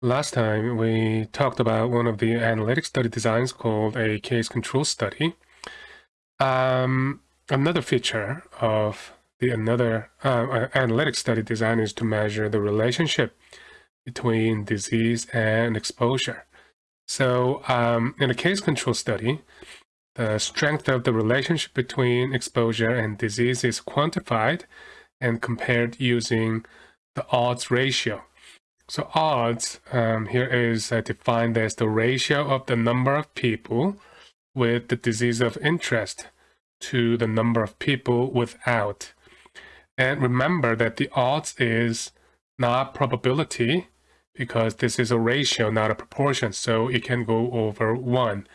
Last time we talked about one of the analytic study designs called a case control study. Um, another feature of the another uh, analytic study design is to measure the relationship between disease and exposure. So um, in a case control study, the strength of the relationship between exposure and disease is quantified and compared using the odds ratio. So odds um, here is uh, defined as the ratio of the number of people with the disease of interest to the number of people without. And remember that the odds is not probability because this is a ratio, not a proportion, so it can go over 1.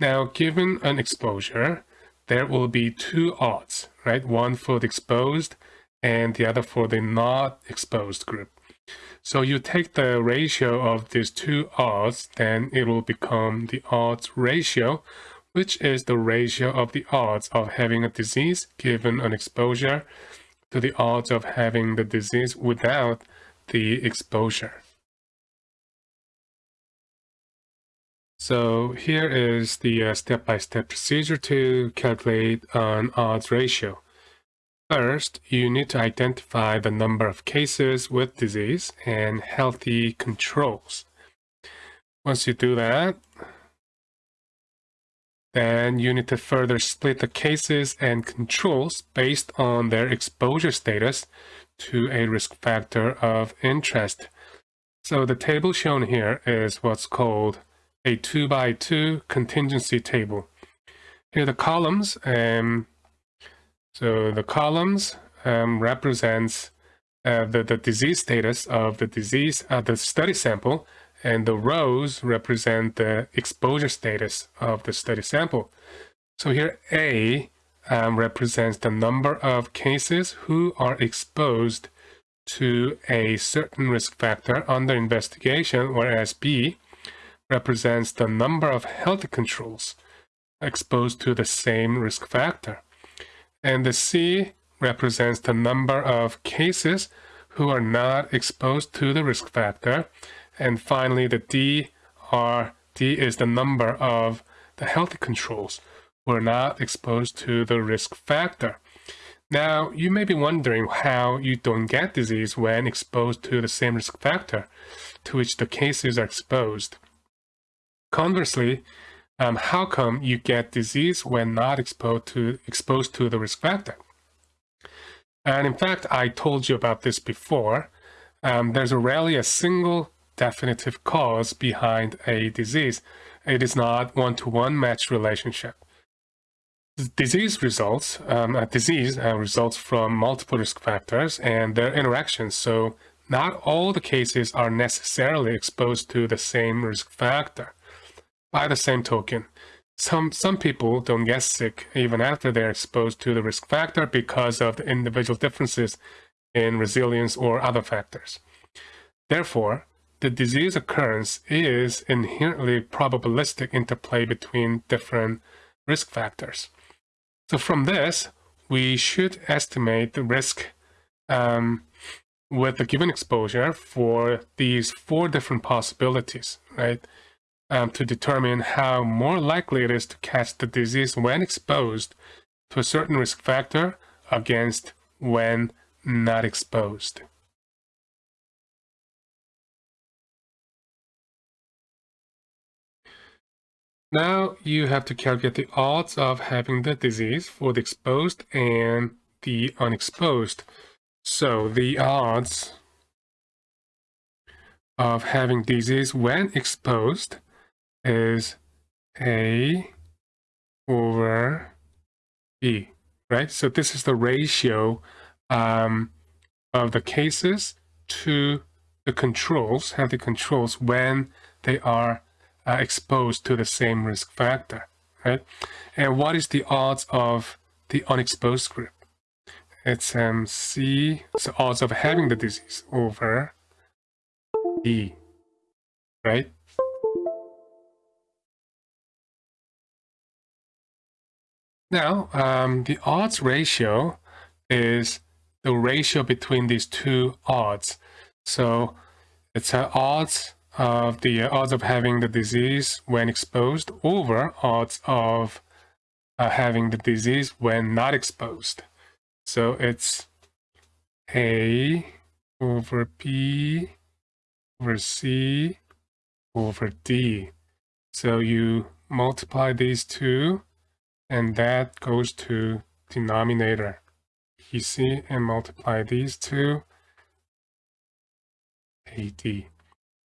Now, given an exposure, there will be two odds, right? One for the exposed and the other for the not exposed group. So you take the ratio of these two odds, then it will become the odds ratio, which is the ratio of the odds of having a disease given an exposure to the odds of having the disease without the exposure. So here is the step-by-step uh, -step procedure to calculate an odds ratio. First, you need to identify the number of cases with disease and healthy controls. Once you do that, then you need to further split the cases and controls based on their exposure status to a risk factor of interest. So the table shown here is what's called a 2 by 2 contingency table. Here are the columns um, so the columns um, represents uh, the, the disease status of the disease, uh, the study sample, and the rows represent the exposure status of the study sample. So here A um, represents the number of cases who are exposed to a certain risk factor under investigation, whereas B represents the number of health controls exposed to the same risk factor. And the C represents the number of cases who are not exposed to the risk factor. And finally, the D, are, D is the number of the healthy controls who are not exposed to the risk factor. Now, you may be wondering how you don't get disease when exposed to the same risk factor to which the cases are exposed. Conversely, um, how come you get disease when not exposed to, exposed to the risk factor? And in fact, I told you about this before. Um, there's rarely a single definitive cause behind a disease. It is not one-to-one -one match relationship. Disease results, um, a disease uh, results from multiple risk factors and their interactions. So not all the cases are necessarily exposed to the same risk factor. By the same token, some, some people don't get sick even after they're exposed to the risk factor because of the individual differences in resilience or other factors. Therefore, the disease occurrence is inherently probabilistic interplay between different risk factors. So from this, we should estimate the risk um, with the given exposure for these four different possibilities, right? Um, to determine how more likely it is to catch the disease when exposed to a certain risk factor against when not exposed. Now you have to calculate the odds of having the disease for the exposed and the unexposed. So the odds of having disease when exposed is A over B, right? So this is the ratio um, of the cases to the controls, the controls when they are uh, exposed to the same risk factor, right? And what is the odds of the unexposed group? It's um, C, so odds of having the disease over D, right? Now, um, the odds ratio is the ratio between these two odds. So it's an odds of the uh, odds of having the disease when exposed over odds of uh, having the disease when not exposed. So it's A over B over C over D. So you multiply these two and that goes to denominator BC and multiply these two AD.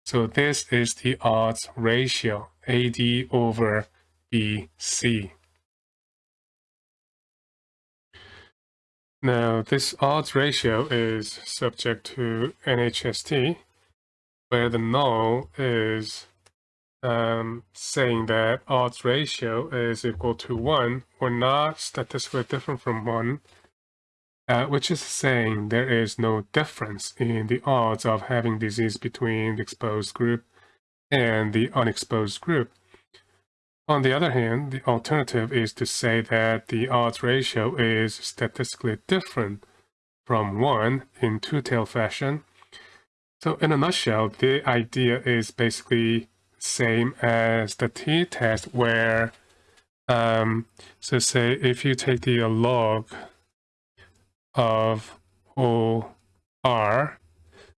So this is the odds ratio AD over BC. Now this odds ratio is subject to NHST where the null is um, saying that odds ratio is equal to 1 or not statistically different from 1, uh, which is saying there is no difference in the odds of having disease between the exposed group and the unexposed group. On the other hand, the alternative is to say that the odds ratio is statistically different from 1 in two-tailed fashion. So in a nutshell, the idea is basically same as the t-test where, um, so say if you take the log of OR,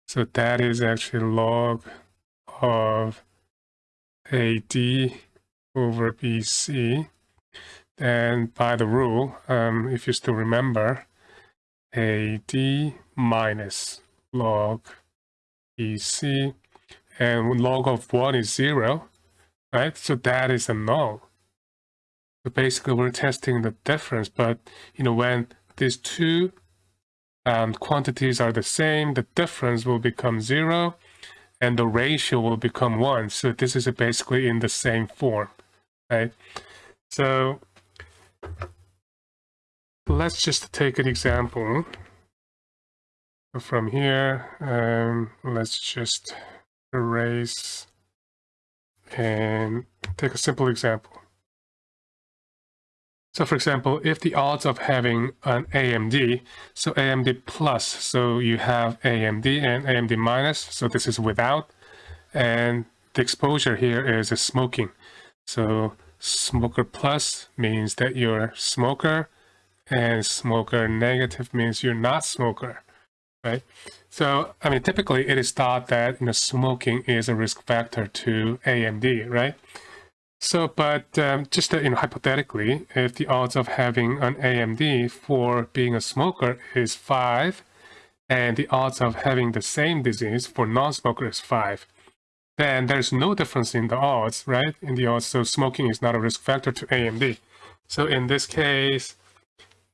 so that is actually log of AD over BC. Then by the rule, um, if you still remember, AD minus log BC and log of 1 is 0, right? So that is a null. So basically we're testing the difference, but you know, when these two um, quantities are the same, the difference will become 0 and the ratio will become 1. So this is basically in the same form, right? So let's just take an example. From here, um, let's just erase and take a simple example. So for example, if the odds of having an AMD, so AMD plus, so you have AMD and AMD minus, so this is without, and the exposure here is a smoking. So smoker plus means that you're smoker, and smoker negative means you're not smoker right? So, I mean, typically it is thought that you know, smoking is a risk factor to AMD, right? So, but um, just you know, hypothetically, if the odds of having an AMD for being a smoker is 5, and the odds of having the same disease for non-smoker is 5, then there's no difference in the odds, right? In the odds, so smoking is not a risk factor to AMD. So in this case,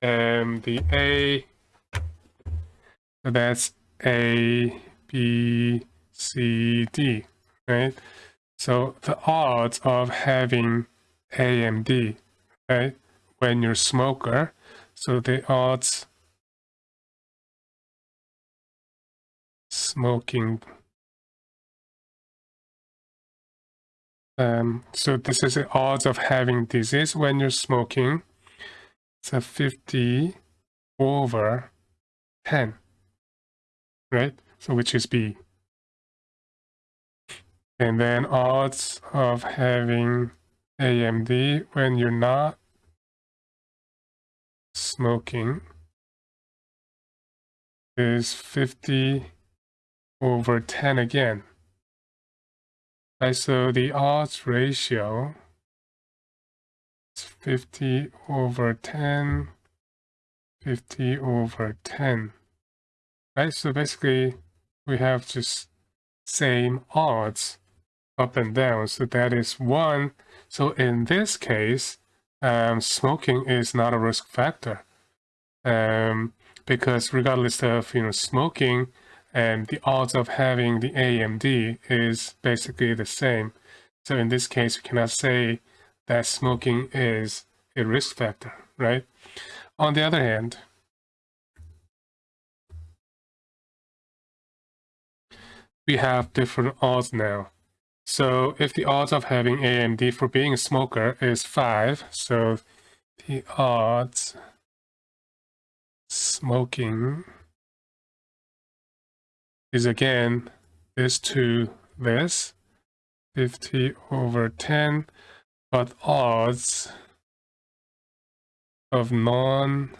um, the A that's A, B, C, D, right? So the odds of having AMD, right, when you're smoker, so the odds smoking um, so this is the odds of having disease when you're smoking. It's a 50 over 10 right? So which is B. And then odds of having AMD when you're not smoking is 50 over 10 again. Right, so the odds ratio is 50 over 10, 50 over 10 right? So basically, we have just same odds up and down. So that is one. So in this case, um, smoking is not a risk factor um, because regardless of you know smoking, and um, the odds of having the AMD is basically the same. So in this case, we cannot say that smoking is a risk factor, right? On the other hand, we have different odds now. So if the odds of having AMD for being a smoker is 5, so the odds smoking is again this to this. 50 over 10, but odds of non-smoke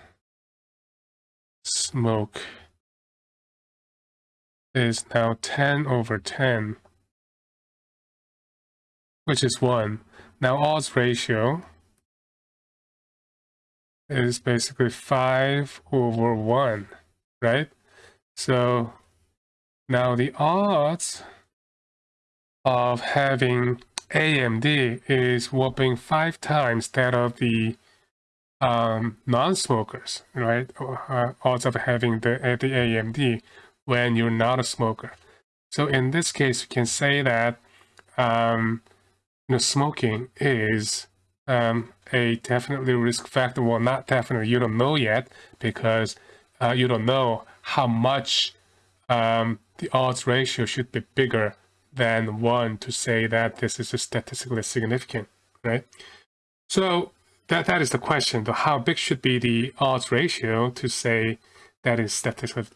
is now 10 over 10, which is 1. Now odds ratio is basically 5 over 1, right? So now the odds of having AMD is whopping five times that of the um, non-smokers, right? Uh, odds of having the, the AMD when you're not a smoker. So in this case, you can say that um, you know, smoking is um, a definitely risk factor. Well, not definitely. You don't know yet because uh, you don't know how much um, the odds ratio should be bigger than one to say that this is statistically significant, right? So that that is the question. How big should be the odds ratio to say that is statistically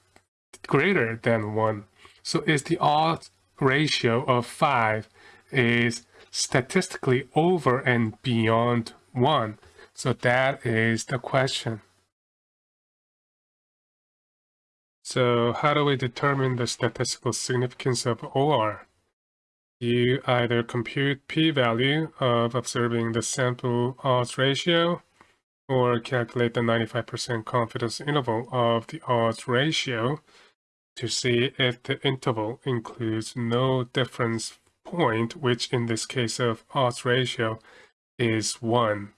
greater than one? So is the odds ratio of five is statistically over and beyond 1? So that is the question. So how do we determine the statistical significance of OR? You either compute p-value of observing the sample odds ratio or calculate the 95% confidence interval of the odds ratio to see if the interval includes no difference point, which in this case of odds ratio is 1.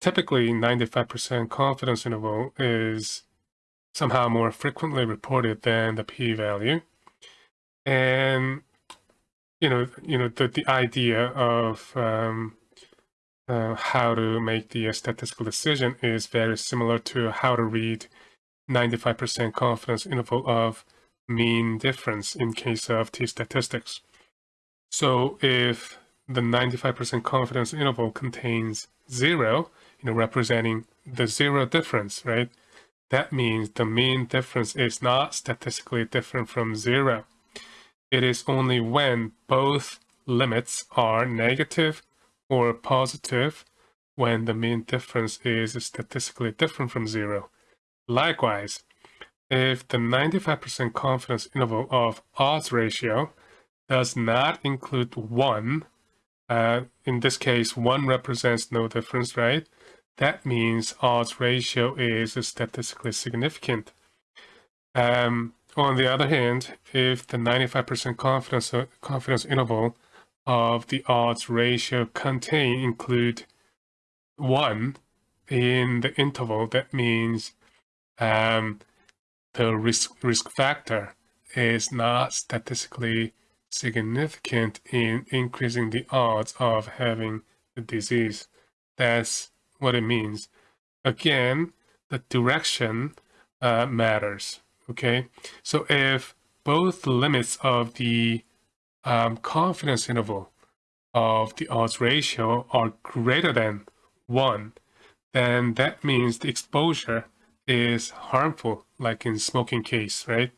Typically, 95% confidence interval is somehow more frequently reported than the p-value. And, you know, you know the, the idea of um, uh, how to make the statistical decision is very similar to how to read 95% confidence interval of mean difference in case of t-statistics. So if the 95% confidence interval contains zero, you know, representing the zero difference, right? That means the mean difference is not statistically different from zero. It is only when both limits are negative or positive when the mean difference is statistically different from zero. Likewise, if the 95% confidence interval of odds ratio does not include 1, uh, in this case 1 represents no difference, right? That means odds ratio is statistically significant. Um, on the other hand, if the 95% confidence, uh, confidence interval of the odds ratio contain include 1 in the interval, that means um, the risk, risk factor is not statistically significant in increasing the odds of having the disease. That's what it means. Again, the direction uh, matters, okay? So if both limits of the um, confidence interval of the odds ratio are greater than 1, then that means the exposure is harmful, like in smoking case, right?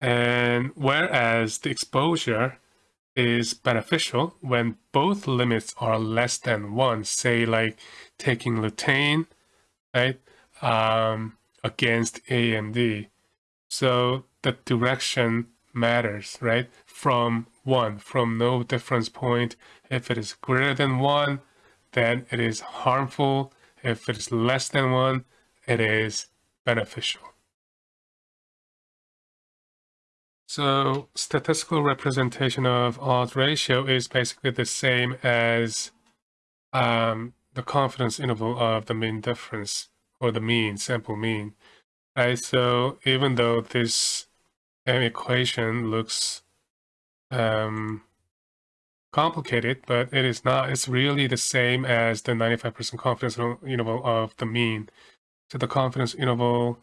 And whereas the exposure is beneficial when both limits are less than one, say like taking lutein, right, um, against AMD. So the direction matters, right? From one, from no difference point. If it is greater than one, then it is harmful. If it is less than one, it is beneficial. So statistical representation of odds ratio is basically the same as um, the confidence interval of the mean difference or the mean, sample mean. Right, so even though this M equation looks um, complicated, but it is not. It's really the same as the 95% confidence interval of the mean. So the confidence interval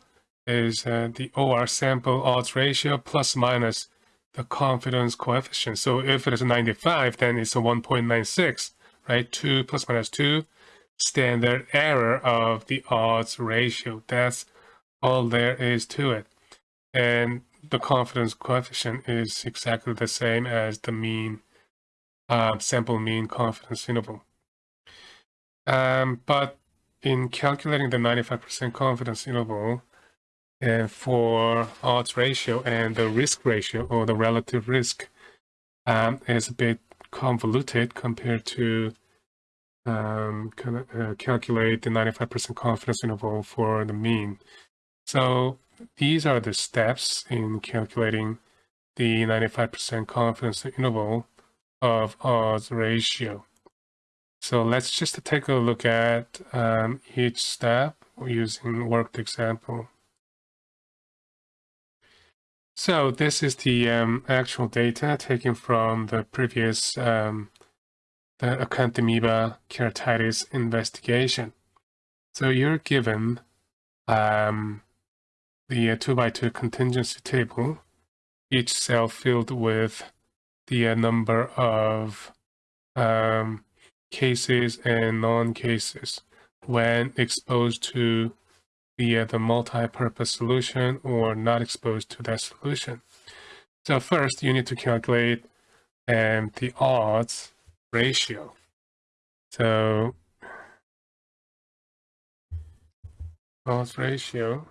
is uh, the OR sample odds ratio plus minus the confidence coefficient. So if it is 95, then it's a 1.96, right? 2 plus minus 2, standard error of the odds ratio. That's all there is to it. And the confidence coefficient is exactly the same as the mean uh, sample mean confidence interval. Um, but in calculating the 95% confidence interval uh, for odds ratio and the risk ratio or the relative risk um, is a bit convoluted compared to um, uh, calculate the 95% confidence interval for the mean. So these are the steps in calculating the 95% confidence interval of odds ratio. So let's just take a look at um, each step using worked example. So this is the um, actual data taken from the previous um, the acanthamoeba keratitis investigation. So you're given um, the uh, 2 by 2 contingency table, each cell filled with the uh, number of um, cases and non-cases when exposed to the, uh, the multi-purpose solution or not exposed to that solution. So first you need to calculate um, the odds ratio. So odds ratio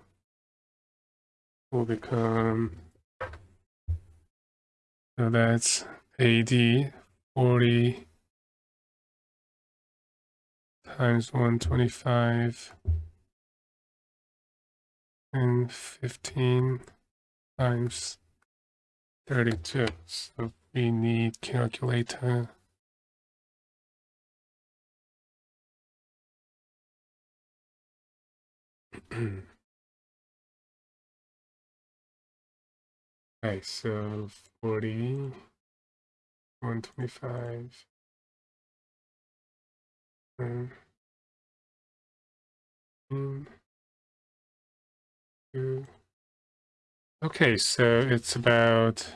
will become so that's AD 40 times 125 and 15 times 32. So we need calculator. okay, so 40, 125. Um, Okay, so it's about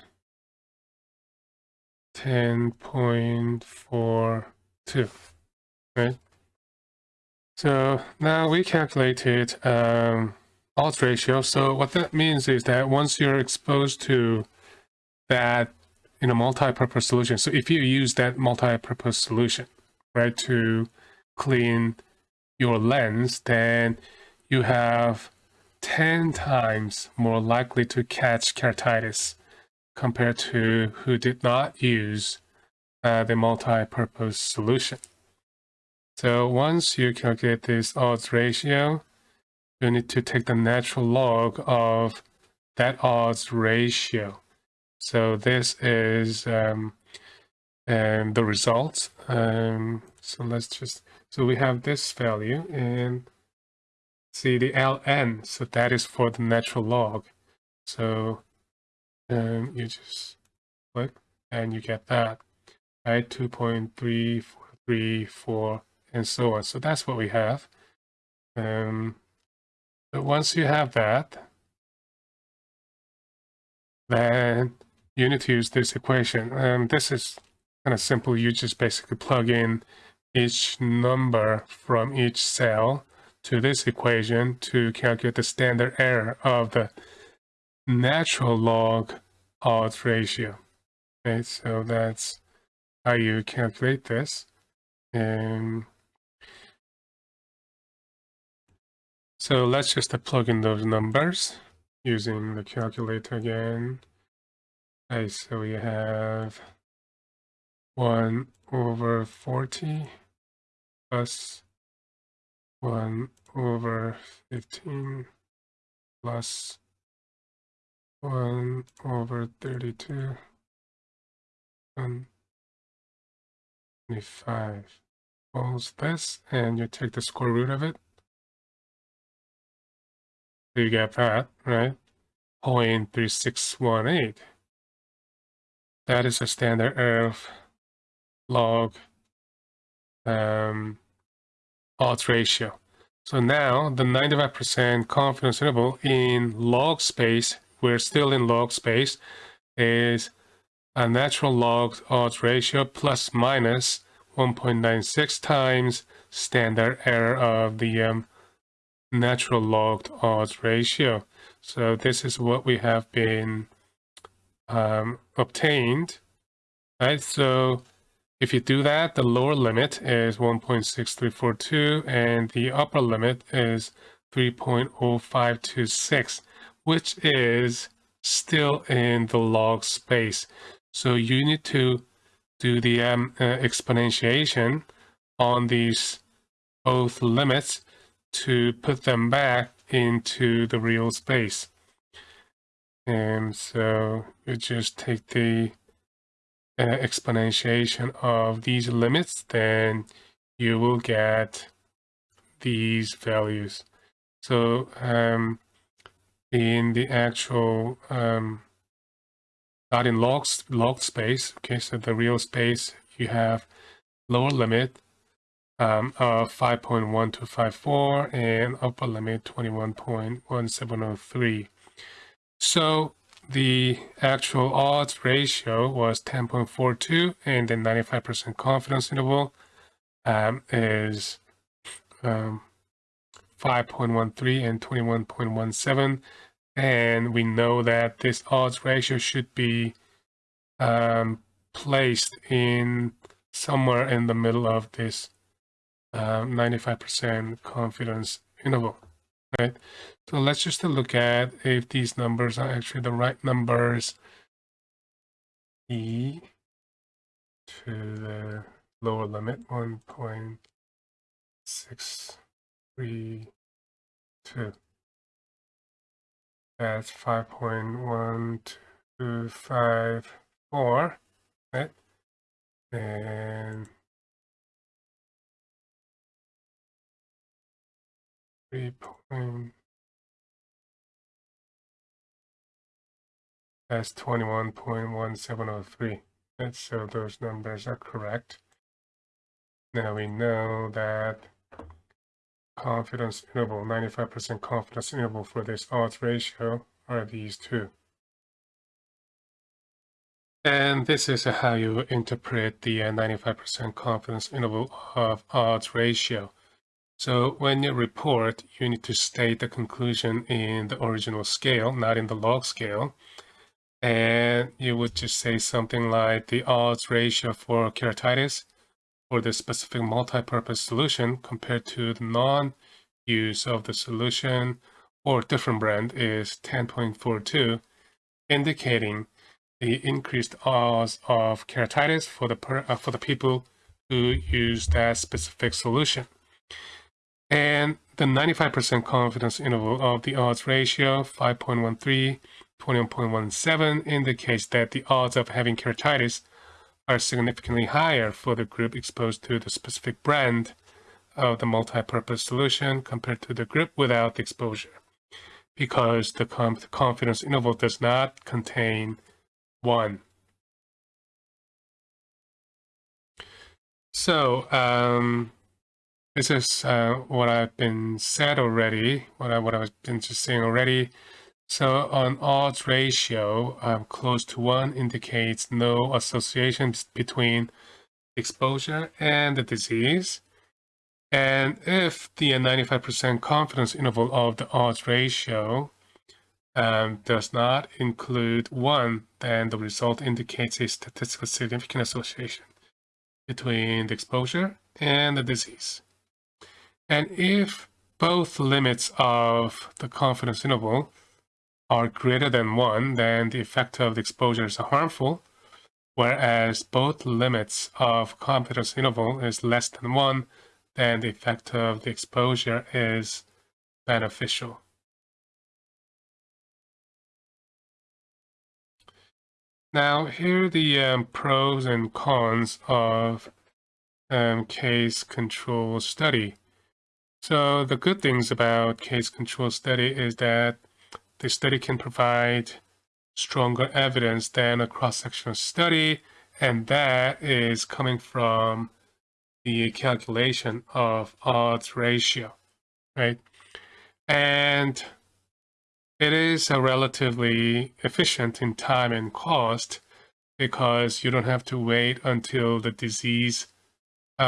10.42, right? So now we calculated um, odds ratio. So what that means is that once you're exposed to that in a multi-purpose solution, so if you use that multi-purpose solution, right, to clean your lens, then you have 10 times more likely to catch keratitis compared to who did not use uh, the multi-purpose solution. So once you calculate this odds ratio, you need to take the natural log of that odds ratio. So this is um, um, the result. Um, so let's just, so we have this value and see the ln, so that is for the natural log. So um, you just click and you get that, right? 2.3434 and so on. So that's what we have. Um, but once you have that, then you need to use this equation. Um, this is kind of simple. You just basically plug in each number from each cell to this equation to calculate the standard error of the natural log odds ratio. Okay, so that's how you calculate this. And so let's just plug in those numbers using the calculator again. Okay, so we have 1 over 40 plus 1 over 15 plus 1 over 32 and 25 equals this, and you take the square root of it. You get that, right? 0.3618. That is a standard of log um, odds ratio. So now the 95% confidence interval in log space, we're still in log space, is a natural log odds ratio plus minus 1.96 times standard error of the um, natural log odds ratio. So this is what we have been um, obtained, right? So If you do that, the lower limit is 1.6342 and the upper limit is 3.0526, which is still in the log space. So you need to do the um, uh, exponentiation on these both limits to put them back into the real space. And so you just take the uh, exponentiation of these limits, then you will get these values. So um, in the actual, um, not in log, log space, okay, so the real space, you have lower limit um, of 5.1254 and upper limit 21.1703. So the actual odds ratio was 10.42 and the 95% confidence interval um, is um, 5.13 and 21.17 and we know that this odds ratio should be um, placed in somewhere in the middle of this 95% um, confidence interval right? So let's just look at if these numbers are actually the right numbers. E to the lower limit, 1.632. That's 5.1254, right? And that's 21.1703 let's so those numbers are correct. Now we know that confidence interval 95% confidence interval for this odds ratio are these two. And this is how you interpret the 95% uh, confidence interval of odds ratio so when you report, you need to state the conclusion in the original scale, not in the log scale. And you would just say something like the odds ratio for keratitis for the specific multi-purpose solution compared to the non-use of the solution or different brand is 10.42, indicating the increased odds of keratitis for the, per, uh, for the people who use that specific solution. And the 95% confidence interval of the odds ratio, 5.13, 21.17, indicates that the odds of having keratitis are significantly higher for the group exposed to the specific brand of the multi-purpose solution compared to the group without exposure because the confidence interval does not contain 1. So, um, this is uh, what I've been said already, what, I, what I've been just saying already. So on odds ratio, um, close to 1 indicates no association between exposure and the disease. And if the 95% confidence interval of the odds ratio um, does not include 1, then the result indicates a statistically significant association between the exposure and the disease. And if both limits of the confidence interval are greater than 1, then the effect of the exposure is harmful, whereas both limits of confidence interval is less than 1, then the effect of the exposure is beneficial. Now, here are the um, pros and cons of um, case control study. So the good things about case control study is that the study can provide stronger evidence than a cross-sectional study, and that is coming from the calculation of odds ratio, right? And it is a relatively efficient in time and cost because you don't have to wait until the disease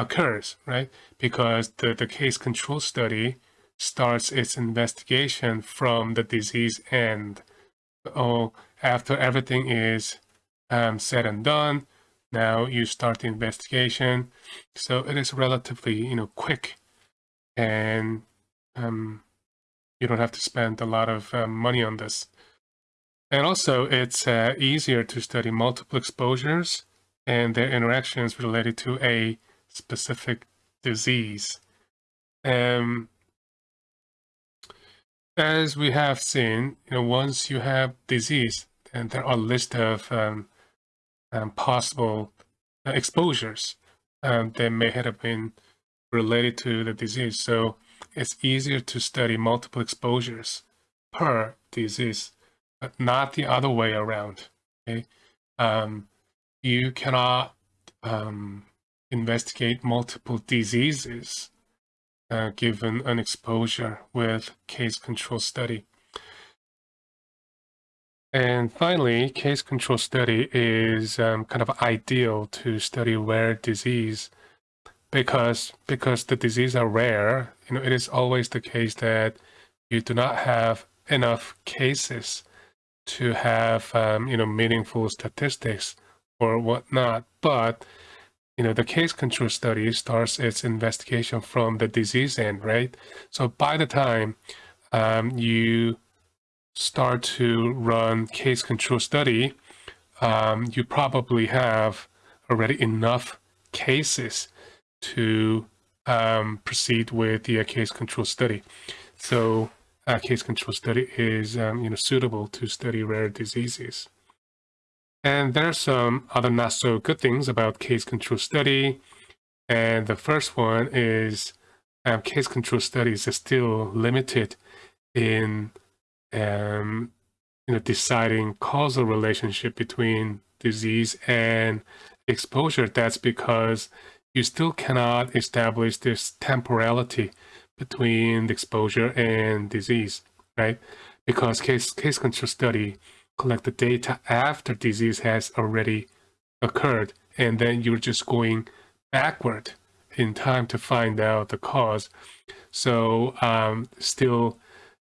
occurs, right? Because the, the case control study starts its investigation from the disease end. Oh, after everything is um, said and done, Now you start the investigation. So it is relatively, you know, quick and um, you don't have to spend a lot of um, money on this. And also it's uh, easier to study multiple exposures and their interactions related to a specific disease. Um, as we have seen, you know, once you have disease, and there are a list of um, um, possible uh, exposures um, that may have been related to the disease. So it's easier to study multiple exposures per disease, but not the other way around. Okay, um, you cannot um, investigate multiple diseases uh, given an exposure with case control study. And finally, case control study is um, kind of ideal to study rare disease because because the disease are rare. You know, it is always the case that you do not have enough cases to have um, you know meaningful statistics or whatnot. But you know, the case control study starts its investigation from the disease end, right? So by the time um, you start to run case control study, um, you probably have already enough cases to um, proceed with the uh, case control study. So a case control study is um, you know suitable to study rare diseases. And there are some other not so good things about case control study. And the first one is um, case control studies are still limited in um, you know, deciding causal relationship between disease and exposure. That's because you still cannot establish this temporality between the exposure and disease, right? Because case, case control study collect the data after disease has already occurred, and then you're just going backward in time to find out the cause. So um, still,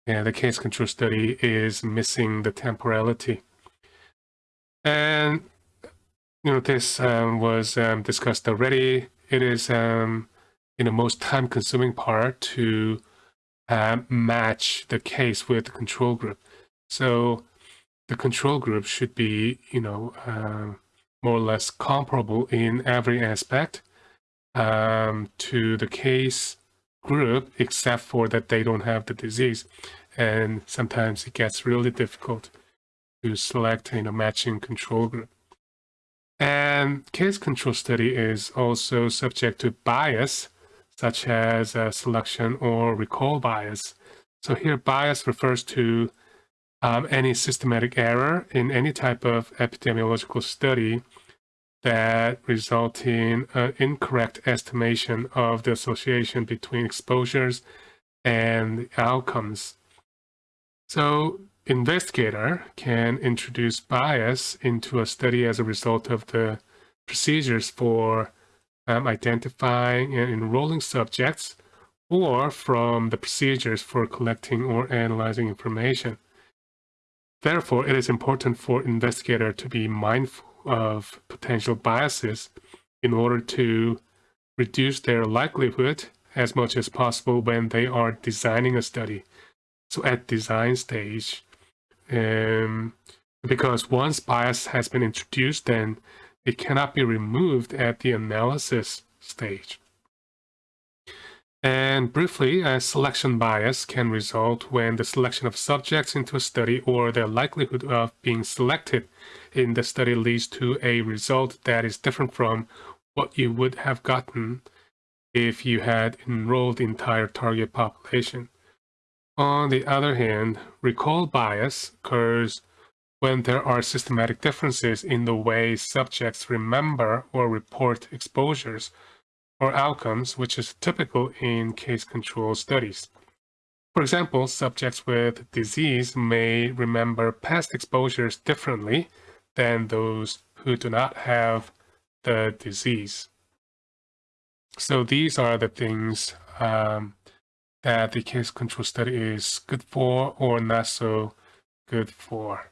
yeah, the case control study is missing the temporality. And, you know, this um, was um, discussed already. It is, um, you know, most time consuming part to uh, match the case with the control group. So the control group should be, you know, uh, more or less comparable in every aspect um, to the case group, except for that they don't have the disease. And sometimes it gets really difficult to select, you know, matching control group. And case control study is also subject to bias, such as uh, selection or recall bias. So here bias refers to um, any systematic error in any type of epidemiological study that result in an incorrect estimation of the association between exposures and outcomes. So investigator can introduce bias into a study as a result of the procedures for um, identifying and enrolling subjects or from the procedures for collecting or analyzing information. Therefore, it is important for investigator to be mindful of potential biases in order to reduce their likelihood as much as possible when they are designing a study. So at design stage, um, because once bias has been introduced, then it cannot be removed at the analysis stage. And briefly, a selection bias can result when the selection of subjects into a study or their likelihood of being selected in the study leads to a result that is different from what you would have gotten if you had enrolled the entire target population. On the other hand, recall bias occurs when there are systematic differences in the way subjects remember or report exposures or outcomes, which is typical in case control studies. For example, subjects with disease may remember past exposures differently than those who do not have the disease. So these are the things um, that the case control study is good for or not so good for.